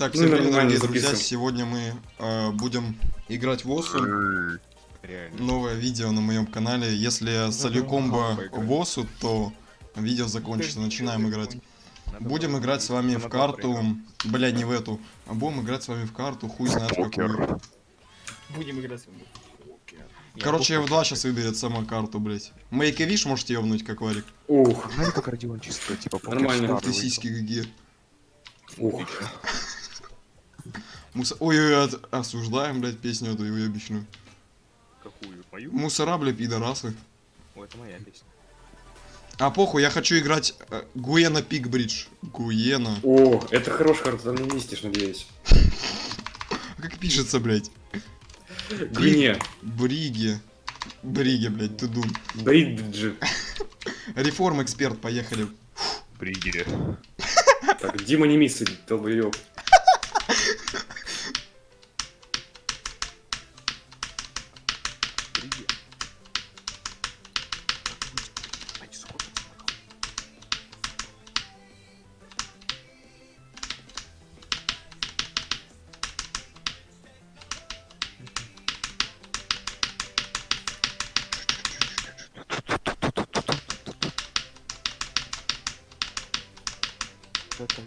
Итак, Ну, всем привет, дорогие друзья. Сегодня мы э, будем играть в Осу. Реально. Новое видео на моем канале. Если солю комбо поиграть. в Осу, то видео закончится. Начинаем играть. Будем играть с вами в карту. Бля, не в эту. А будем играть с вами в карту, хуй знает в какую. Будем играть с вами. Короче, F2 сейчас выберет сама карту, блять. Make a wish можете ёбнуть, как варик. Ух, Знаете, как Родион чисто, типа, Нормально. Ты сиськи какие. ух. Муса... Ой, от- осуждаем, блядь, песню эту уебищную. Какую? Мою? Мусора, блядь, пидорасы. О, это моя песня. А похуй, я хочу играть э, Гуена Пикбридж. Гуена. О, это хорошая карта, ты не мистишь, надеюсь. А как пишется, блядь? Гвине. Бриги. Бриги, блядь, ты дум. Бриджи. Реформ эксперт, поехали. Пригере. Так, Дима не миссы, долбоёб. что там